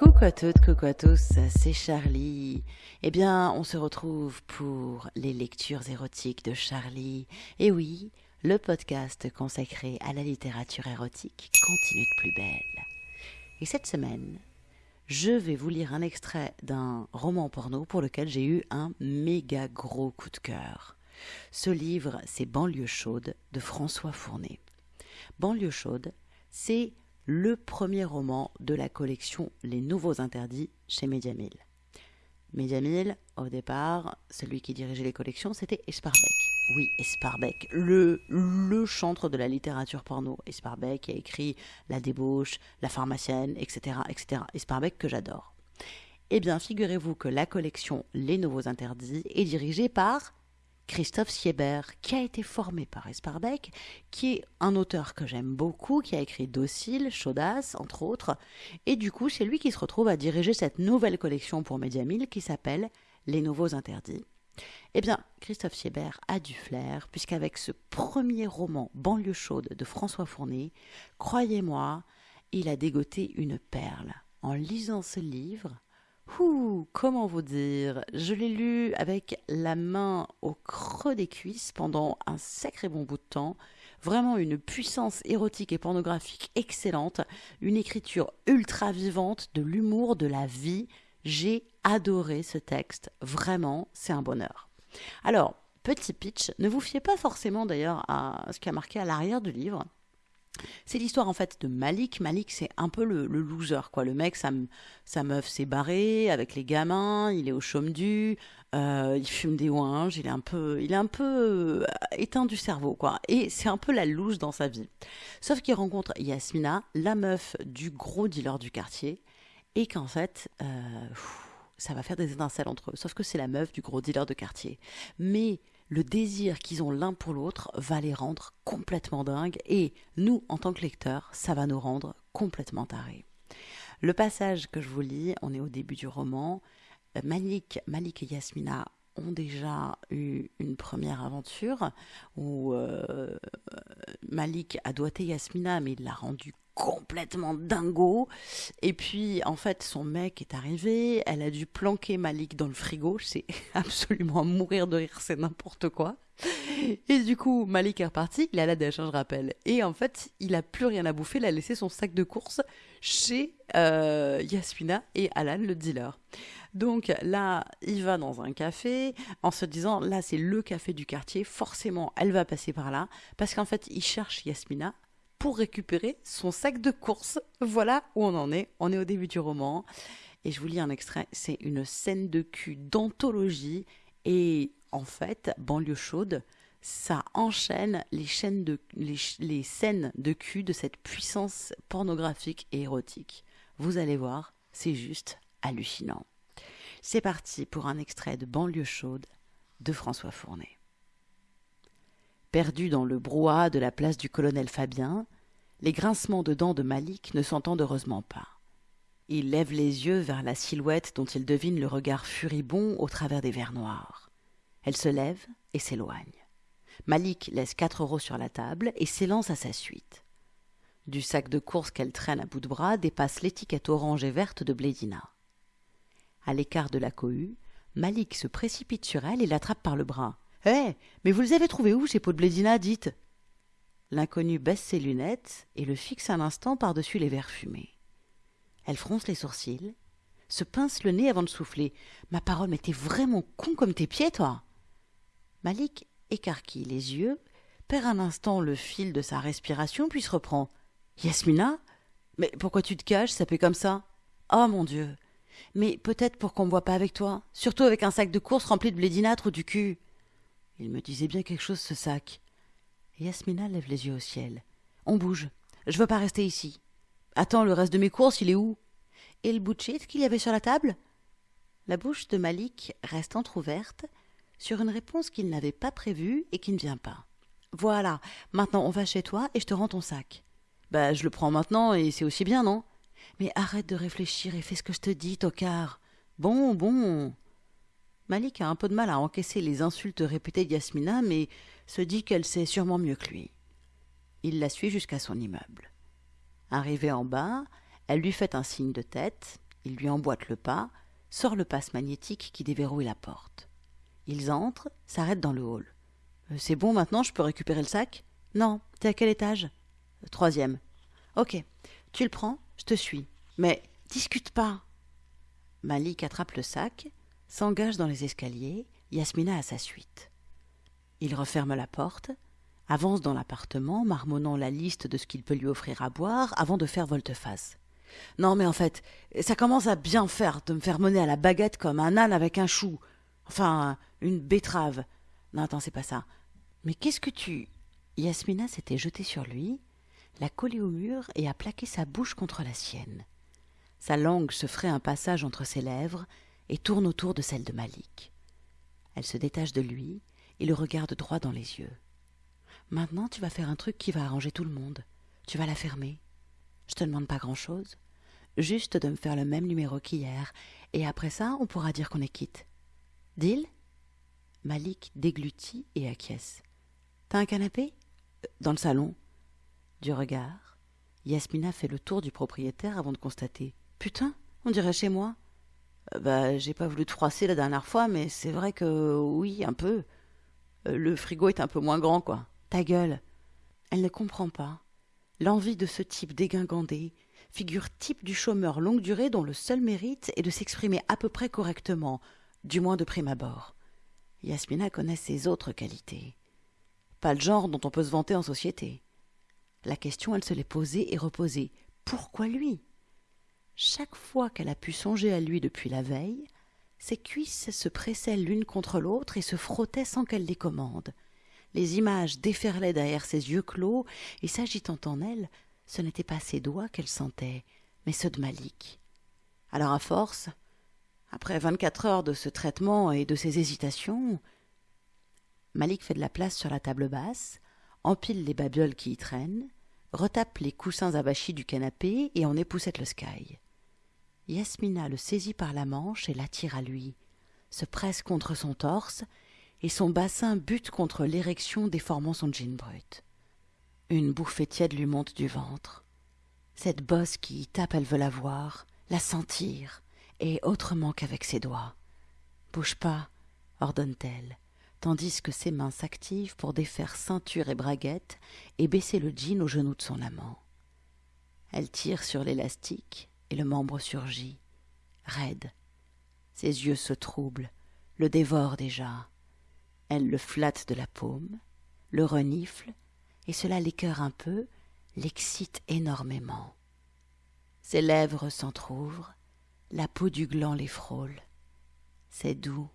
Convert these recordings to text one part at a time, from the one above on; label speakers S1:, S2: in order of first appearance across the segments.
S1: Coucou à toutes, coucou à tous, c'est Charlie. Eh bien, on se retrouve pour les lectures érotiques de Charlie. Et oui, le podcast consacré à la littérature érotique continue de plus belle. Et cette semaine, je vais vous lire un extrait d'un roman porno pour lequel j'ai eu un méga gros coup de cœur. Ce livre, c'est Banlieue chaude de François Fournet. Banlieue chaude, c'est le premier roman de la collection Les Nouveaux Interdits chez Mediamil. Mediamil, au départ, celui qui dirigeait les collections, c'était Esparbeck. Oui, Esparbeck, le, le chantre de la littérature porno. Esparbeck qui a écrit La débauche, La pharmacienne, etc. etc. Esparbeck que j'adore. Eh bien, figurez-vous que la collection Les Nouveaux Interdits est dirigée par Christophe Sieber, qui a été formé par Esparbeck, qui est un auteur que j'aime beaucoup, qui a écrit Docile, Chaudasse, entre autres, et du coup c'est lui qui se retrouve à diriger cette nouvelle collection pour Mediamil qui s'appelle Les Nouveaux Interdits. Eh bien, Christophe Sieber a du flair, puisqu'avec ce premier roman Banlieue chaude de François Fournet, croyez-moi, il a dégoté une perle. En lisant ce livre, Ouh, comment vous dire? Je l'ai lu avec la main au creux des cuisses pendant un sacré bon bout de temps. Vraiment une puissance érotique et pornographique excellente, une écriture ultra vivante, de l'humour, de la vie. J'ai adoré ce texte, vraiment, c'est un bonheur. Alors, petit pitch, ne vous fiez pas forcément d'ailleurs à ce qui a marqué à l'arrière du livre. C'est l'histoire en fait de Malik. Malik, c'est un peu le, loser, quoi. Le mec, sa, meuf s'est barrée avec les gamins, il est au chaume du, euh, il fume des ouinges, il est un peu, il est un peu euh, éteint du cerveau, quoi. Et c'est un peu la loose dans sa vie. Sauf qu'il rencontre Yasmina, la meuf du gros dealer du quartier, et qu'en fait, euh, ça va faire des étincelles entre eux. Sauf que c'est la meuf du gros dealer de quartier. Mais le désir qu'ils ont l'un pour l'autre va les rendre complètement dingues et nous, en tant que lecteurs, ça va nous rendre complètement tarés. Le passage que je vous lis, on est au début du roman. Malik, Malik et Yasmina ont déjà eu une première aventure où euh, Malik a doigté Yasmina, mais il l'a rendue complètement dingo. Et puis, en fait, son mec est arrivé, elle a dû planquer Malik dans le frigo, c'est absolument à mourir de rire, c'est n'importe quoi. Et du coup, Malik est reparti, il à la dèche, hein, je rappelle. Et en fait, il a plus rien à bouffer, il a laissé son sac de course chez euh, Yasmina et Alan, le dealer. Donc là, il va dans un café en se disant, là, c'est le café du quartier, forcément, elle va passer par là, parce qu'en fait, il cherche Yasmina pour récupérer son sac de course. Voilà où on en est. On est au début du roman. Et je vous lis un extrait. C'est une scène de cul d'anthologie. Et en fait, banlieue chaude, ça enchaîne les, chaînes de, les, scènes de cul de cette puissance pornographique et érotique. Vous allez voir, c'est juste hallucinant. C'est parti pour un extrait de Banlieue chaude de François Fournet. Perdu dans le brouhaha de la place du colonel Fabien, les grincements de dents de Malik ne s'entendent heureusement pas. Il lève les yeux vers la silhouette dont il devine le regard furibond au travers des verres noirs. Elle se lève et s'éloigne. Malik laisse quatre euros sur la table et s'élance à sa suite. Du sac de course qu'elle traîne à bout de bras dépasse l'étiquette orange et verte de Blédina. À l'écart de la cohue, Malik se précipite sur elle et l'attrape par le bras. Eh Mais vous les avez trouvés où, ces pots de blédina, dites? L'inconnu baisse ses lunettes et le fixe un instant par-dessus les verres fumés. Elle fronce les sourcils, se pince le nez avant de souffler. Ma parole, mais t'es vraiment con comme tes pieds, toi Malik écarquille les yeux, perd un instant le fil de sa respiration, puis se reprend. Yasmina? Mais pourquoi tu te caches, ça fait comme ça? Oh mon Dieu Mais peut-être pour qu'on me voit pas avec toi, surtout avec un sac de course rempli de blédinâtre du cul. Il me disait bien quelque chose, ce sac. Yasmina lève les yeux au ciel. On bouge. Je veux pas rester ici. Attends, le reste de mes courses, il est où? Et le bout qu'il y avait sur la table? La bouche de Malik reste entr'ouverte sur une réponse qu'il n'avait pas prévue et qui ne vient pas. Voilà, maintenant on va chez toi et je te rends ton sac. Bah, je le prends maintenant et c'est aussi bien, non? Mais arrête de réfléchir et fais ce que je te dis, tocard. Bon, bon. Malik a un peu de mal à encaisser les insultes répétées d'Yasmina, mais se dit qu'elle sait sûrement mieux que lui. Il la suit jusqu'à son immeuble. Arrivée en bas, elle lui fait un signe de tête, Il lui emboîte le pas, sort le passe magnétique qui déverrouille la porte. Ils entrent, s'arrêtent dans le hall. Euh, c'est bon maintenant, je peux récupérer le sac? Non, t'es à quel étage? Euh, Troisième. Ok, tu le prends, je te suis. Mais discute pas. Malik attrape le sac, s'engage dans les escaliers, Yasmina à sa suite. Il referme la porte, avance dans l'appartement, marmonnant la liste de ce qu'il peut lui offrir à boire avant de faire volte-face. Non, mais en fait, ça commence à bien faire de me faire mener à la baguette comme un âne avec un chou. Enfin, une betterave. Non, attends, c'est pas ça. Mais qu'est-ce que tu? Yasmina s'était jetée sur lui, l'a collé au mur et a plaqué sa bouche contre la sienne. Sa langue se ferait un passage entre ses lèvres et tourne autour de celle de Malik. Elle se détache de lui et le regarde droit dans les yeux. Maintenant, tu vas faire un truc qui va arranger tout le monde. Tu vas la fermer. Je te demande pas grand-chose. Juste de me faire le même numéro qu'hier. Et après ça, on pourra dire qu'on est quitte. Deal? Malik déglutit et acquiesce. T'as un canapé? Euh, Dans le salon. Du regard, Yasmina fait le tour du propriétaire avant de constater. Putain, on dirait chez moi. Bah, j'ai pas voulu te froisser la dernière fois, mais c'est vrai que oui, un peu. Euh, le frigo est un peu moins grand, quoi. Ta gueule. Elle ne comprend pas. L'envie de ce type dégingandé, figure type du chômeur longue durée dont le seul mérite est de s'exprimer à peu près correctement, du moins de prime abord. Yasmina connaît ses autres qualités. Pas le genre dont on peut se vanter en société. La question, elle se l'est posée et reposée. Pourquoi lui? Chaque fois qu'elle a pu songer à lui depuis la veille, ses cuisses se pressaient l'une contre l'autre et se frottaient sans qu'elle les commande. Les images déferlaient derrière ses yeux clos, et s'agitant en elle, ce n'étaient pas ses doigts qu'elle sentait, mais ceux de Malik. Alors à force, après vingt-quatre heures de ce traitement et de ces hésitations, Malik fait de la place sur la table basse, empile les babioles qui y traînent, retape les coussins abachis du canapé et en époussette le sky. Yasmina le saisit par la manche et l'attire à lui, se presse contre son torse et son bassin bute contre l'érection déformant son jean brut. Une bouffée tiède lui monte du ventre. Cette bosse qui y tape, elle veut la voir, la sentir, et autrement qu'avec ses doigts. Bouge pas, ordonne-t-elle, tandis que ses mains s'activent pour défaire ceinture et braguette et baisser le jean au genou de son amant. Elle tire sur l'élastique et le membre surgit, raide. Ses yeux se troublent, le dévorent déjà. Elle le flatte de la paume, le renifle, et cela l'écœure un peu, l'excite énormément. Ses lèvres s'entr'ouvrent, la peau du gland les frôle. C'est doux.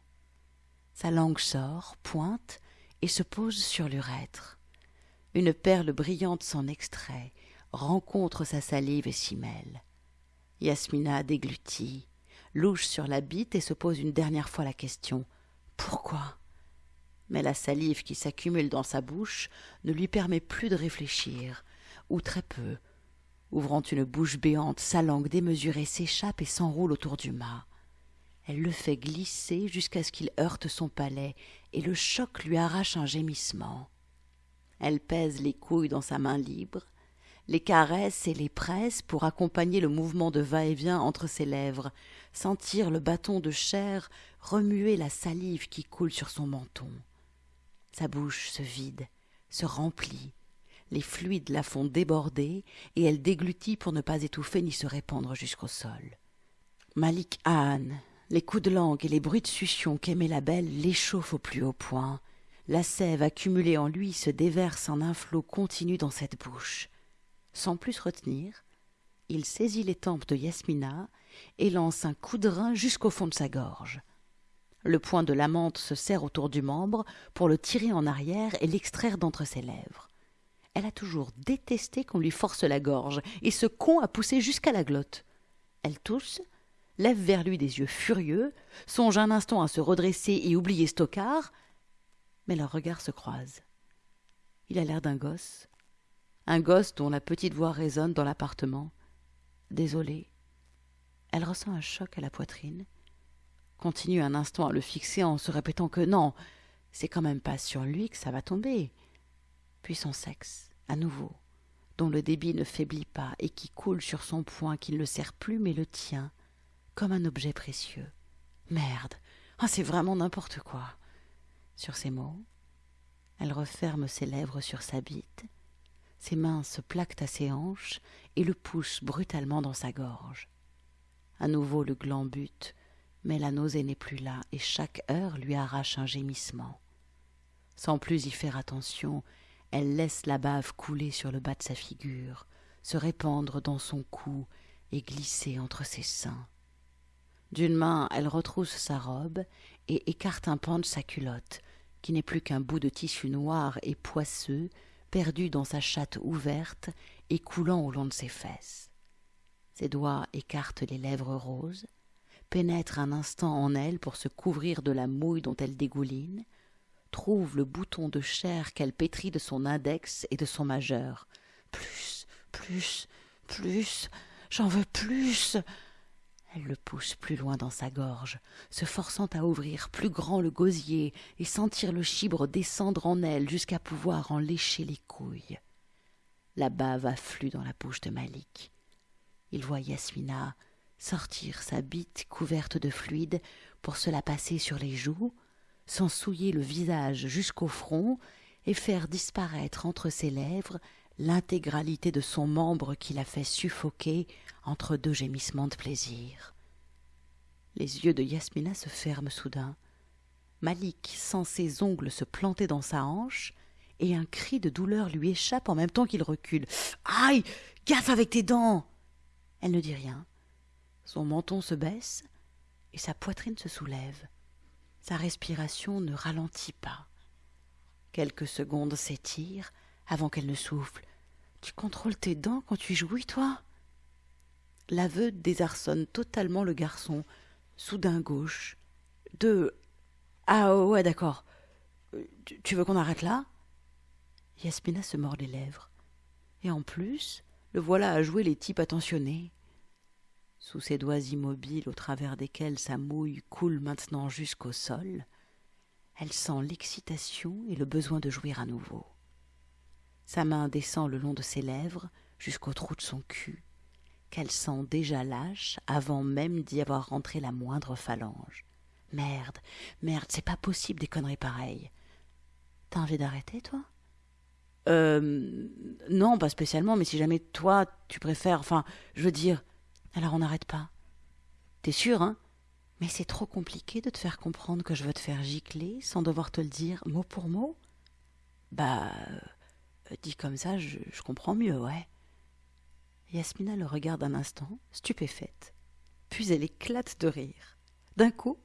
S1: Sa langue sort, pointe, et se pose sur l'urètre. Une perle brillante s'en extrait, rencontre sa salive et s'y mêle. Yasmina déglutit, louche sur la bite et se pose une dernière fois la question. Pourquoi? Mais la salive qui s'accumule dans sa bouche ne lui permet plus de réfléchir, ou très peu. Ouvrant une bouche béante, sa langue démesurée s'échappe et s'enroule autour du mât. Elle le fait glisser jusqu'à ce qu'il heurte son palais, et le choc lui arrache un gémissement. Elle pèse les couilles dans sa main libre, les caresse et les presse pour accompagner le mouvement de va-et-vient entre ses lèvres, sentir le bâton de chair remuer la salive qui coule sur son menton. Sa bouche se vide, se remplit, les fluides la font déborder, et elle déglutit pour ne pas étouffer ni se répandre jusqu'au sol. Malik Anne, les coups de langue et les bruits de succion qu'aimait la belle l'échauffent au plus haut point. La sève accumulée en lui se déverse en un flot continu dans cette bouche. Sans plus retenir, il saisit les tempes de Yasmina et lance un coup de rein jusqu'au fond de sa gorge. Le poing de l'amante se serre autour du membre pour le tirer en arrière et l'extraire d'entre ses lèvres. Elle a toujours détesté qu'on lui force la gorge, et ce con a poussé jusqu'à la glotte. Elle tousse, lève vers lui des yeux furieux, songe un instant à se redresser et oublier Stockard, mais leurs regards se croisent. Il a l'air d'un gosse, un gosse dont la petite voix résonne dans l'appartement. Désolé. Elle ressent un choc à la poitrine continue un instant à le fixer en se répétant que non, c'est quand même pas sur lui que ça va tomber. Puis son sexe, à nouveau, dont le débit ne faiblit pas et qui coule sur son poing qui ne le serre plus mais le tient, comme un objet précieux. Merde. Ah, c'est vraiment n'importe quoi. Sur ces mots, elle referme ses lèvres sur sa bite, ses mains se plaquent à ses hanches et le poussent brutalement dans sa gorge. À nouveau le gland bute, mais la nausée n'est plus là et chaque heure lui arrache un gémissement. Sans plus y faire attention, elle laisse la bave couler sur le bas de sa figure, se répandre dans son cou et glisser entre ses seins. D'une main, elle retrousse sa robe et écarte un pan de sa culotte, qui n'est plus qu'un bout de tissu noir et poisseux, perdu dans sa chatte ouverte et coulant au long de ses fesses. Ses doigts écartent les lèvres roses, pénètrent un instant en elle pour se couvrir de la mouille dont elle dégouline, trouvent le bouton de chair qu'elle pétrit de son index et de son majeur. Plus, plus, plus, j'en veux plus. Elle le pousse plus loin dans sa gorge, se forçant à ouvrir plus grand le gosier et sentir le chibre descendre en elle jusqu'à pouvoir en lécher les couilles. La bave afflue dans la bouche de Malik. Il voit Yasmina sortir sa bite couverte de fluide pour se la passer sur les joues, s'en souiller le visage jusqu'au front et faire disparaître entre ses lèvres l'intégralité de son membre qui la fait suffoquer entre deux gémissements de plaisir. Les yeux de Yasmina se ferment soudain. Malik sent ses ongles se planter dans sa hanche, et un cri de douleur lui échappe en même temps qu'il recule. Aïe Gaffe avec tes dents Elle ne dit rien. Son menton se baisse, et sa poitrine se soulève. Sa respiration ne ralentit pas. Quelques secondes s'étirent avant qu'elle ne souffle. Tu contrôles tes dents quand tu jouis, toi? L'aveu désarçonne totalement le garçon. Soudain gauche. Deux. Ah ouais, d'accord. Tu veux qu'on arrête là? Yasmina se mord les lèvres. Et en plus, le voilà à jouer les types attentionnés. Sous ses doigts immobiles au travers desquels sa mouille coule maintenant jusqu'au sol, elle sent l'excitation et le besoin de jouir à nouveau. Sa main descend le long de ses lèvres jusqu'au trou de son cul, qu'elle sent déjà lâche avant même d'y avoir rentré la moindre phalange. Merde, merde, c'est pas possible des conneries pareilles. T'as envie d'arrêter, toi? Euh. Non, pas spécialement, mais si jamais toi, tu préfères. Enfin, je veux dire. Alors on n'arrête pas. T'es sûr, hein? Mais c'est trop compliqué de te faire comprendre que je veux te faire gicler sans devoir te le dire mot pour mot? Bah. Euh, dit comme ça, je, comprends mieux, ouais. Yasmina le regarde un instant, stupéfaite. Puis elle éclate de rire. D'un coup,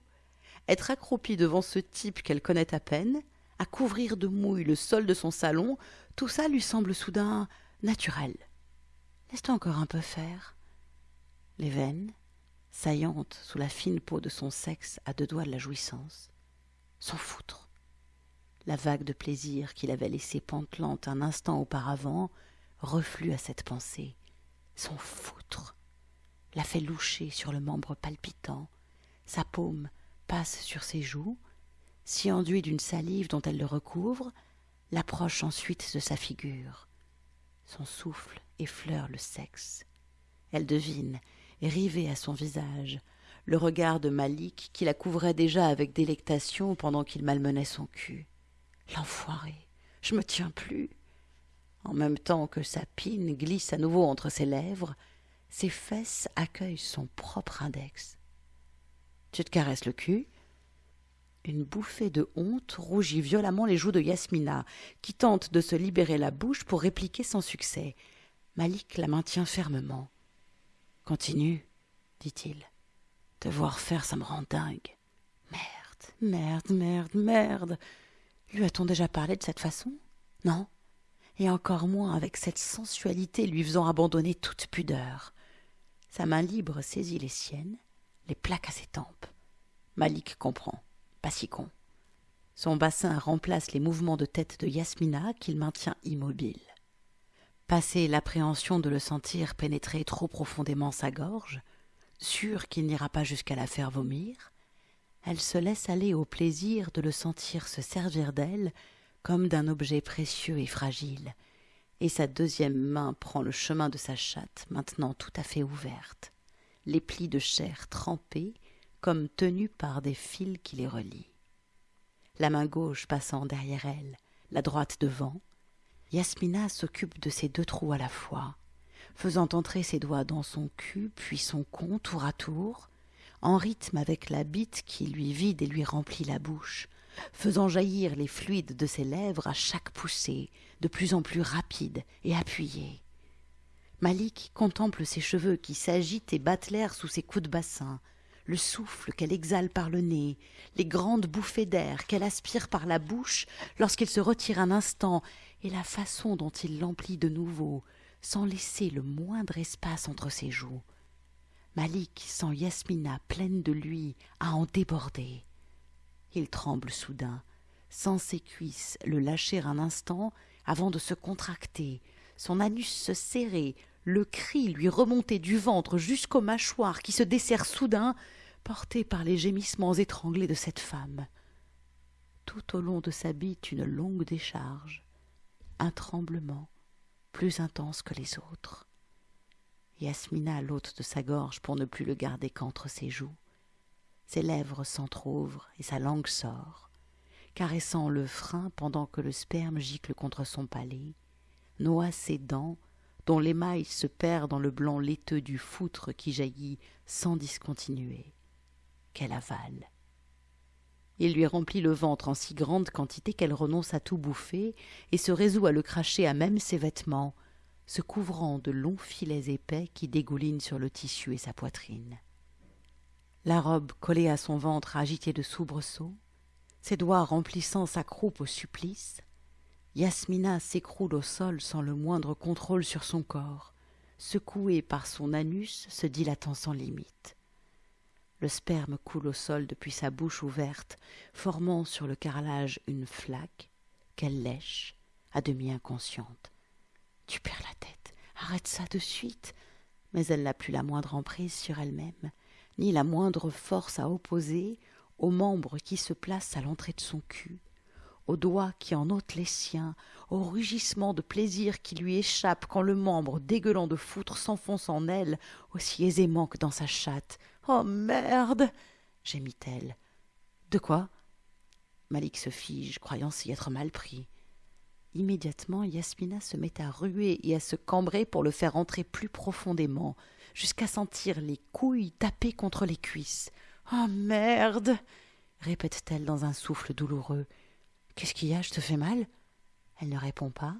S1: être accroupie devant ce type qu'elle connaît à peine, à couvrir de mouille le sol de son salon, tout ça lui semble soudain naturel. Laisse-toi encore un peu faire. Les veines, saillantes sous la fine peau de son sexe à deux doigts de la jouissance, s'en foutre. La vague de plaisir qu'il avait laissée pantelante un instant auparavant reflue à cette pensée son foutre, la fait loucher sur le membre palpitant, sa paume passe sur ses joues, s'y enduit d'une salive dont elle le recouvre, l'approche ensuite de sa figure. Son souffle effleure le sexe. Elle devine, rivée à son visage, le regard de Malik qui la couvrait déjà avec délectation pendant qu'il malmenait son cul. L'enfoiré, je me tiens plus. En même temps que sa pine glisse à nouveau entre ses lèvres, ses fesses accueillent son propre index. Tu te caresses le cul Une bouffée de honte rougit violemment les joues de Yasmina, qui tente de se libérer la bouche pour répliquer sans succès. Malik la maintient fermement. Continue, dit-il. Te voir faire, ça me rend dingue. Merde, merde, merde, merde. Lui a-t-on déjà parlé de cette façon? Non? Et encore moins avec cette sensualité lui faisant abandonner toute pudeur. Sa main libre saisit les siennes, les plaque à ses tempes. Malik comprend, pas si con. Son bassin remplace les mouvements de tête de Yasmina qu'il maintient immobile. Passé l'appréhension de le sentir pénétrer trop profondément sa gorge, sûre qu'il n'ira pas jusqu'à la faire vomir, elle se laisse aller au plaisir de le sentir se servir d'elle comme d'un objet précieux et fragile, et sa deuxième main prend le chemin de sa chatte, maintenant tout à fait ouverte. les plis de chair trempés, comme tenus par des fils qui les relient. La main gauche passant derrière elle, la droite devant, Yasmina s'occupe de ces deux trous à la fois, faisant entrer ses doigts dans son cul, puis son con tour à tour, en rythme avec la bite qui lui vide et lui remplit la bouche, faisant jaillir les fluides de ses lèvres à chaque poussée, de plus en plus rapide et appuyée. Malik contemple ses cheveux qui s'agitent et battent l'air sous ses coups de bassin, le souffle qu'elle exhale par le nez, les grandes bouffées d'air qu'elle aspire par la bouche lorsqu'il se retire un instant, et la façon dont il l'emplit de nouveau, sans laisser le moindre espace entre ses joues. Malik sent Yasmina pleine de lui à en déborder. Il tremble soudain, sent ses cuisses le lâcher un instant avant de se contracter, son anus se serrer, le cri lui remonter du ventre jusqu'aux mâchoires qui se desserrent soudain, porté par les gémissements étranglés de cette femme. Tout au long de sa bite une longue décharge, un tremblement plus intense que les autres. Yasmina l'ôte de sa gorge pour ne plus le garder qu'entre ses joues. Ses lèvres s'entr'ouvrent et sa langue sort, caressant le frein pendant que le sperme gicle contre son palais, noie ses dents dont l'émail se perd dans le blanc laiteux du foutre qui jaillit sans discontinuer. Qu'elle avale. Il lui remplit le ventre en si grande quantité qu'elle renonce à tout bouffer et se résout à le cracher à même ses vêtements, se couvrant de longs filets épais qui dégoulinent sur le tissu et sa poitrine. La robe collée à son ventre agitée de soubresauts, ses doigts remplissant sa croupe au supplice, Yasmina s'écroule au sol sans le moindre contrôle sur son corps, secouée par son anus se dilatant sans limite. Le sperme coule au sol depuis sa bouche ouverte, formant sur le carrelage une flaque qu'elle lèche, à demi inconsciente. Tu perds la tête, arrête ça de suite. Mais elle n'a plus la moindre emprise sur elle-même, ni la moindre force à opposer aux membres qui se placent à l'entrée de son cul aux doigts qui en ôtent les siens, au rugissement de plaisir qui lui échappe quand le membre dégueulant de foutre s'enfonce en elle aussi aisément que dans sa chatte. Oh merde gémit-elle. De quoi? Malik se fige, croyant s'y être mal pris. Immédiatement, Yasmina se met à ruer et à se cambrer pour le faire entrer plus profondément, jusqu'à sentir les couilles taper contre les cuisses. Oh merde répète-t-elle dans un souffle douloureux. Qu'est-ce qu'il y a? Je te fais mal? Elle ne répond pas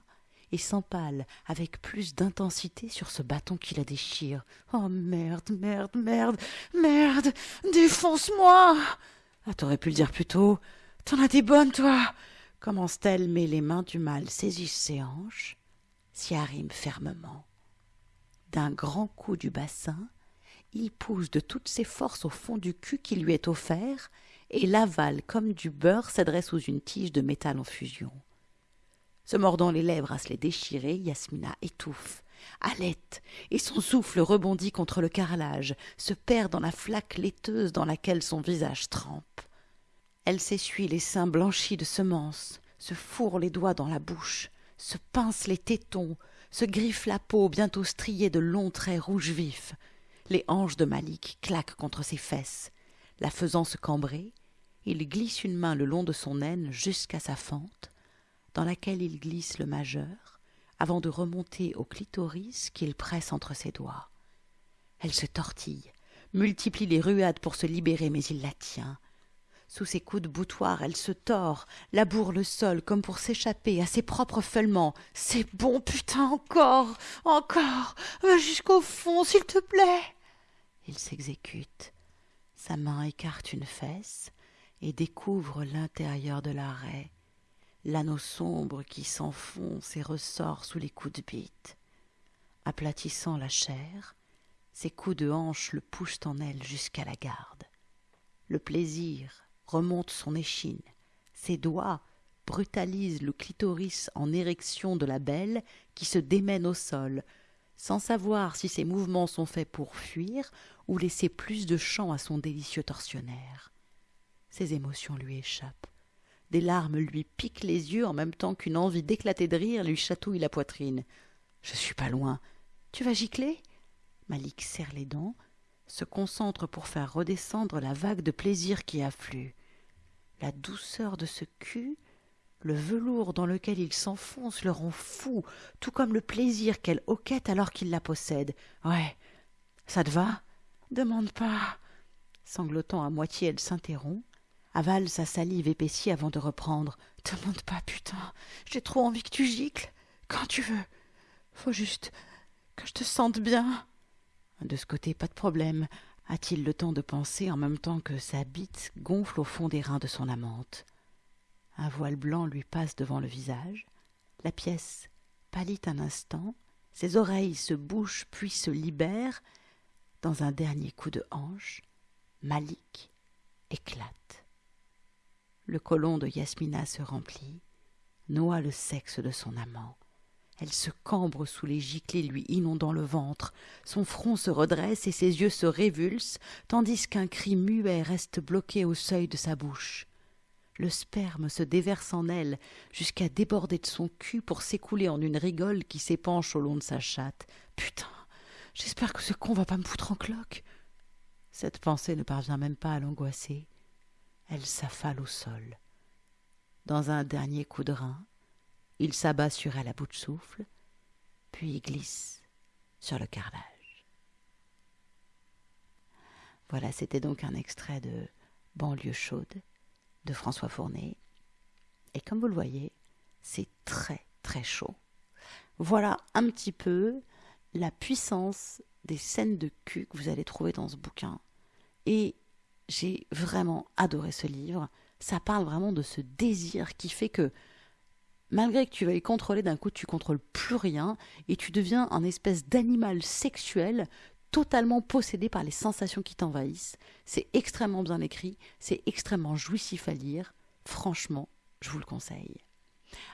S1: et s'empale avec plus d'intensité sur ce bâton qui la déchire. Oh merde, merde, merde, merde Défonce-moi Ah, t'aurais pu le dire plus tôt. T'en as des bonnes, toi Commence-t-elle, mais les mains du mal saisissent ses hanches, s'y arrime fermement. D'un grand coup du bassin, il pousse de toutes ses forces au fond du cul qui lui est offert et l'aval comme du beurre s'adresse sous une tige de métal en fusion. Se mordant les lèvres à se les déchirer, Yasmina étouffe, halète, et son souffle rebondit contre le carrelage, se perd dans la flaque laiteuse dans laquelle son visage trempe. Elle s'essuie les seins blanchis de semences, se fourre les doigts dans la bouche, se pince les tétons, se griffe la peau bientôt striée de longs traits rouges vifs. Les hanches de Malik claquent contre ses fesses. La faisant se cambrer, il glisse une main le long de son aine jusqu'à sa fente, dans laquelle il glisse le majeur, avant de remonter au clitoris qu'il presse entre ses doigts. Elle se tortille, multiplie les ruades pour se libérer, mais il la tient. Sous ses coups de boutoir, elle se tord, laboure le sol comme pour s'échapper à ses propres feulements. C'est bon, putain, encore, encore, va jusqu'au fond, s'il te plaît. Il s'exécute. Sa main écarte une fesse, et découvre l'intérieur de l'arrêt, l'anneau sombre qui s'enfonce et ressort sous les coups de bite. Aplatissant la chair, ses coups de hanche le poussent en elle jusqu'à la garde. Le plaisir remonte son échine, ses doigts brutalisent le clitoris en érection de la belle qui se démène au sol, sans savoir si ses mouvements sont faits pour fuir ou laisser plus de champ à son délicieux tortionnaire. Ses émotions lui échappent. Des larmes lui piquent les yeux en même temps qu'une envie d'éclater de rire lui chatouille la poitrine. Je suis pas loin. Tu vas gicler? Malik serre les dents, se concentre pour faire redescendre la vague de plaisir qui afflue. La douceur de ce cul, le velours dans lequel il s'enfonce le rend fou, tout comme le plaisir qu'elle hoquette alors qu'il la possède. Ouais, ça te va? Demande pas. Sanglotant à moitié, elle s'interrompt, avale sa salive épaissie avant de reprendre. Demande pas, putain, j'ai trop envie que tu gicles. Quand tu veux. Faut juste que je te sente bien. De ce côté, pas de problème. A-t-il le temps de penser en même temps que sa bite gonfle au fond des reins de son amante? Un voile blanc lui passe devant le visage. La pièce pâlit un instant. Ses oreilles se bouchent puis se libèrent. Dans un dernier coup de hanche, Malik éclate. Le colon de Yasmina se remplit, noie le sexe de son amant. Elle se cambre sous les giclées lui inondant le ventre, son front se redresse et ses yeux se révulsent, tandis qu'un cri muet reste bloqué au seuil de sa bouche. Le sperme se déverse en elle jusqu'à déborder de son cul pour s'écouler en une rigole qui s'épanche au long de sa chatte. Putain, j'espère que ce con va pas me foutre en cloque. Cette pensée ne parvient même pas à l'angoisser. Elle s'affale au sol. Dans un dernier coup de rein, il s'abat sur elle à bout de souffle, puis glisse sur le carrelage. Voilà, c'était donc un extrait de Banlieue chaude de François Fournet. Et comme vous le voyez, c'est très très chaud. Voilà un petit peu la puissance des scènes de cul que vous allez trouver dans ce bouquin. Et j'ai vraiment adoré ce livre. Ça parle vraiment de ce désir qui fait que malgré que tu veuilles contrôler, d'un coup tu contrôles plus rien et tu deviens un espèce d'animal sexuel totalement possédé par les sensations qui t'envahissent. C'est extrêmement bien écrit, c'est extrêmement jouissif à lire. Franchement, je vous le conseille.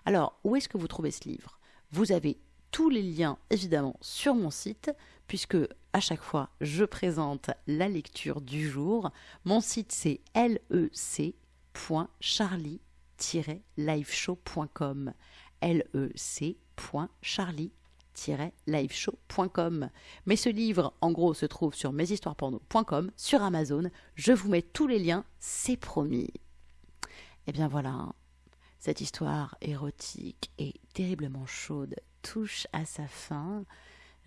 S1: Alors, où est-ce que vous trouvez ce livre? Vous avez tous les liens évidemment sur mon site puisque à chaque fois je présente la lecture du jour. Mon site c'est lec.charlie liveshow.com lec.charlie-liveshow.com Mais ce livre, en gros, se trouve sur meshistoiresporno.com, sur Amazon. Je vous mets tous les liens, c'est promis. Et eh bien voilà, cette histoire érotique et terriblement chaude touche à sa fin.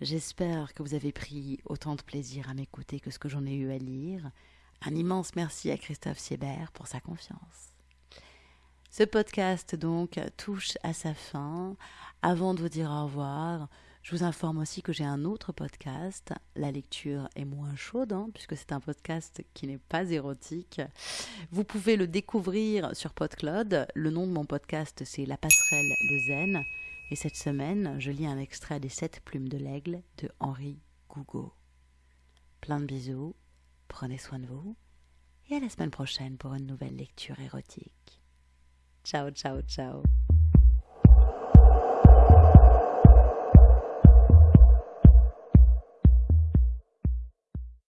S1: J'espère que vous avez pris autant de plaisir à m'écouter que ce que j'en ai eu à lire. Un immense merci à Christophe Siebert pour sa confiance. Ce podcast donc touche à sa fin. Avant de vous dire au revoir, je vous informe aussi que j'ai un autre podcast. La lecture est moins chaude, hein, puisque c'est un podcast qui n'est pas érotique. Vous pouvez le découvrir sur PodCloud. Le nom de mon podcast, c'est La passerelle de Zen. Et cette semaine, je lis un extrait des Sept plumes de l'aigle de Henri Gougo. Plein de bisous, prenez soin de vous, et à la semaine prochaine pour une nouvelle lecture érotique. Ciao, ciao, ciao.